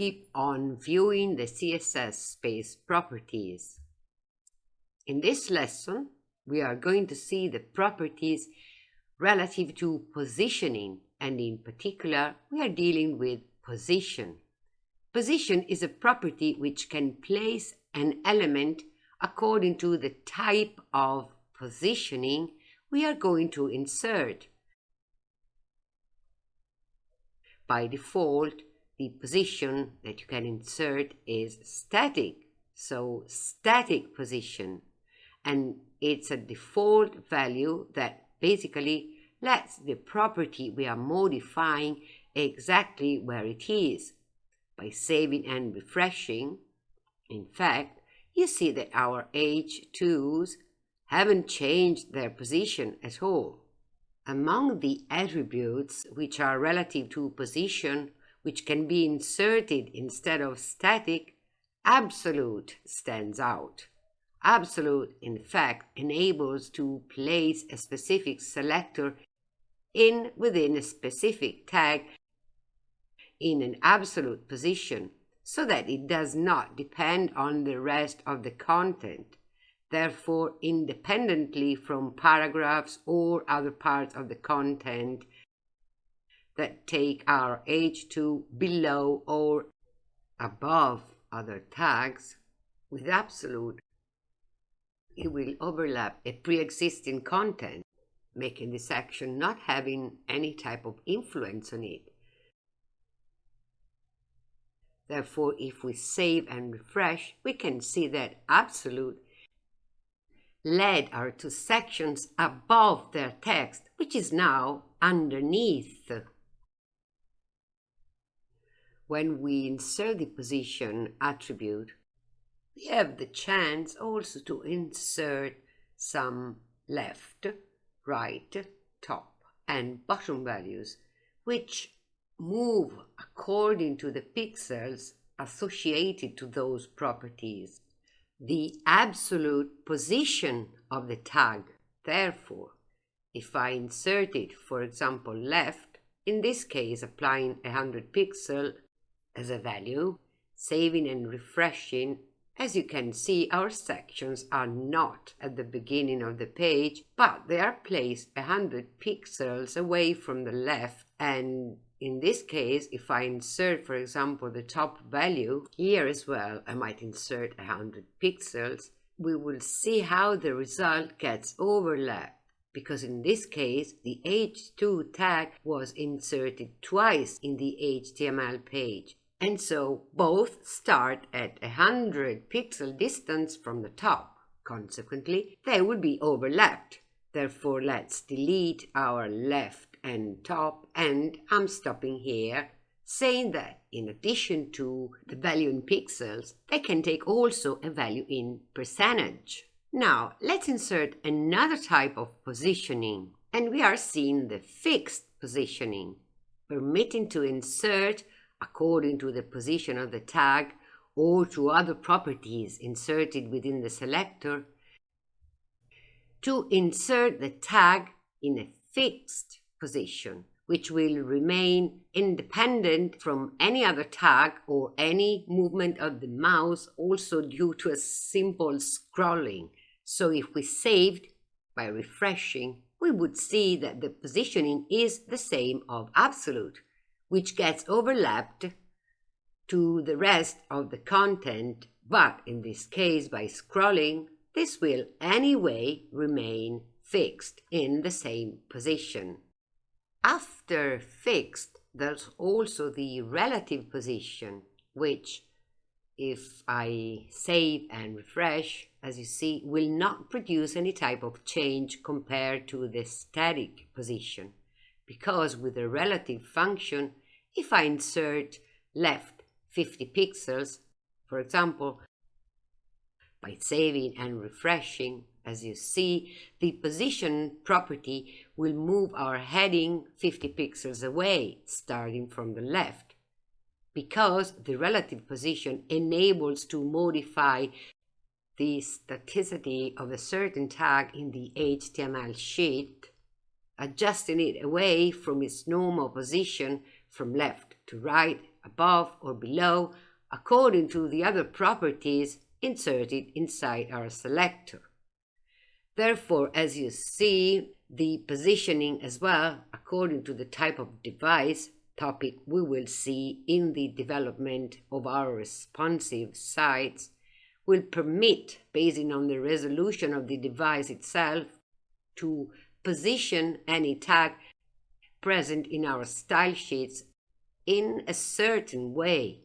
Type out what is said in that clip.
keep on viewing the CSS space properties. In this lesson, we are going to see the properties relative to positioning, and in particular, we are dealing with position. Position is a property which can place an element according to the type of positioning we are going to insert. By default, the position that you can insert is static, so static position. And it's a default value that basically lets the property we are modifying exactly where it is. By saving and refreshing, in fact, you see that our H2s haven't changed their position at all. Among the attributes which are relative to position, which can be inserted instead of static, absolute stands out. Absolute, in fact, enables to place a specific selector in within a specific tag in an absolute position so that it does not depend on the rest of the content, therefore independently from paragraphs or other parts of the content that take our H2 below or above other tags with absolute it will overlap a pre-existing content, making this action not having any type of influence on it. Therefore, if we save and refresh, we can see that absolute led our two sections above their text, which is now underneath. When we insert the position attribute, we have the chance also to insert some left, right, top and bottom values, which move according to the pixels associated to those properties. The absolute position of the tag, therefore, if I insert it, for example, left, in this case applying 100 pixel as a value, saving and refreshing. As you can see, our sections are not at the beginning of the page, but they are placed 100 pixels away from the left. And in this case, if I insert, for example, the top value, here as well, I might insert 100 pixels, we will see how the result gets overlapped because in this case, the H2 tag was inserted twice in the HTML page. And so both start at a 100 pixel distance from the top. Consequently, they will be overlapped. Therefore, let's delete our left and top and I'm stopping here saying that in addition to the value in pixels, they can take also a value in percentage. Now, let's insert another type of positioning and we are seeing the fixed positioning, permitting to insert according to the position of the tag or to other properties inserted within the selector, to insert the tag in a fixed position, which will remain independent from any other tag or any movement of the mouse, also due to a simple scrolling. So if we saved by refreshing, we would see that the positioning is the same of absolute which gets overlapped to the rest of the content, but in this case by scrolling, this will anyway remain fixed in the same position. After fixed, there's also the relative position, which, if I save and refresh, as you see, will not produce any type of change compared to the static position, because with the relative function, if I insert left 50 pixels, for example, by saving and refreshing, as you see, the position property will move our heading 50 pixels away, starting from the left, because the relative position enables to modify the staticity of a certain tag in the HTML sheet, adjusting it away from its normal position from left to right above or below, according to the other properties inserted inside our selector. Therefore, as you see, the positioning as well, according to the type of device topic we will see in the development of our responsive sites, will permit, based on the resolution of the device itself, to position any tag present in our style sheets in a certain way